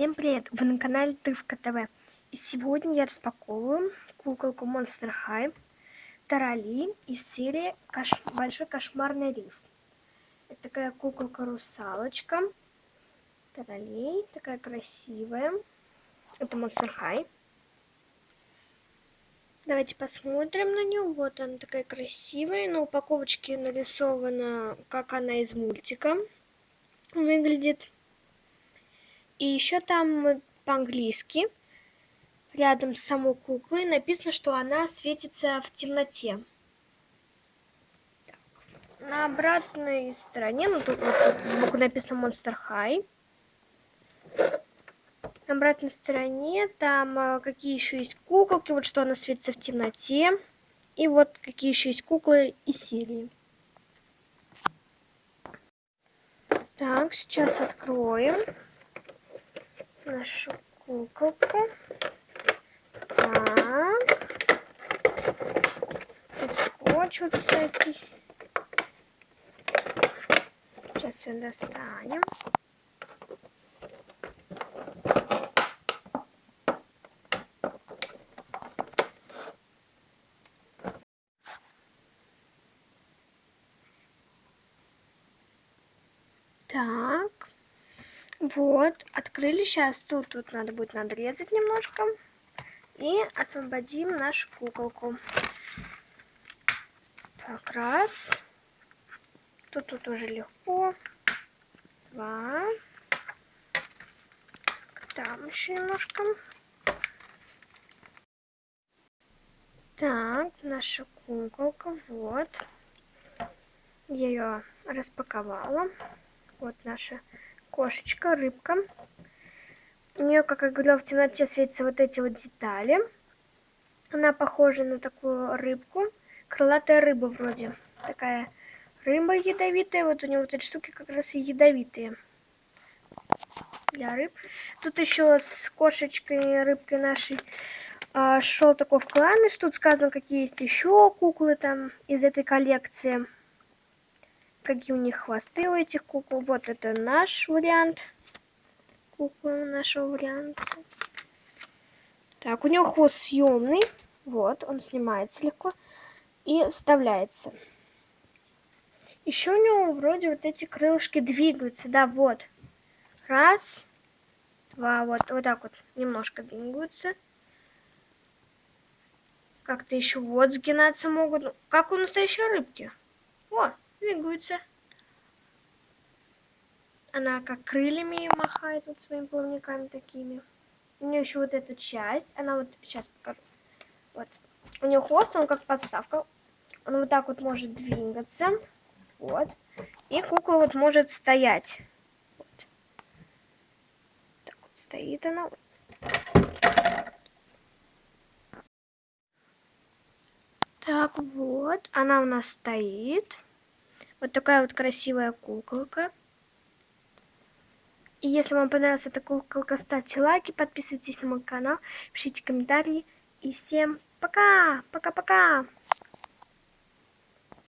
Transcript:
Всем привет! Вы на канале Тывка ТВ. И сегодня я распаковываю куколку Monster High Тарали из серии Кош... Большой кошмарный риф. Это такая куколка-русалочка. Тарали, такая красивая. Это Monster High. Давайте посмотрим на нее. Вот она такая красивая. На упаковочке нарисована, как она из мультика выглядит. И еще там по-английски, рядом с самой куклой, написано, что она светится в темноте. Так. На обратной стороне, ну тут, вот тут сбоку написано Monster High. На обратной стороне там а, какие еще есть куколки, вот что она светится в темноте. И вот какие еще есть куклы из серии. Так, сейчас откроем нашу куколку. Так. Тут скотч вот всякий. Сейчас ее достанем. Так. Вот, открыли. Сейчас тут, тут надо будет надрезать немножко. И освободим нашу куколку. Так, раз. Тут, тут уже легко. Два. Там еще немножко. Так, наша куколка, вот. Я ее распаковала. Вот наша кошечка, рыбка. У нее, как я говорила, в темноте светятся вот эти вот детали. Она похожа на такую рыбку. Крылатая рыба вроде. Такая рыба ядовитая. Вот у нее вот эти штуки как раз и ядовитые. Для рыб. Тут еще с кошечкой, рыбкой нашей а, шел такой вкладыш. Тут сказано, какие есть еще куклы там из этой коллекции какие у них хвосты у этих кукол. Вот это наш вариант. Куклы нашего варианта. Так, у него хвост съемный. Вот, он снимается легко. И вставляется. Еще у него вроде вот эти крылышки двигаются. Да, вот. Раз. Два. Вот, вот так вот немножко двигаются. Как-то еще вот сгинаться могут. Как у настоящей рыбки. Двигаются. Она как крыльями махает вот своими плавниками такими. У нее еще вот эта часть. Она вот, сейчас покажу. Вот. У нее хвост, он как подставка. Он вот так вот может двигаться. Вот. И кукла вот может стоять. Вот. Так вот стоит она. Так вот, она у нас стоит. Вот такая вот красивая куколка. И если вам понравилась эта куколка, ставьте лайки, подписывайтесь на мой канал, пишите комментарии. И всем пока! Пока-пока!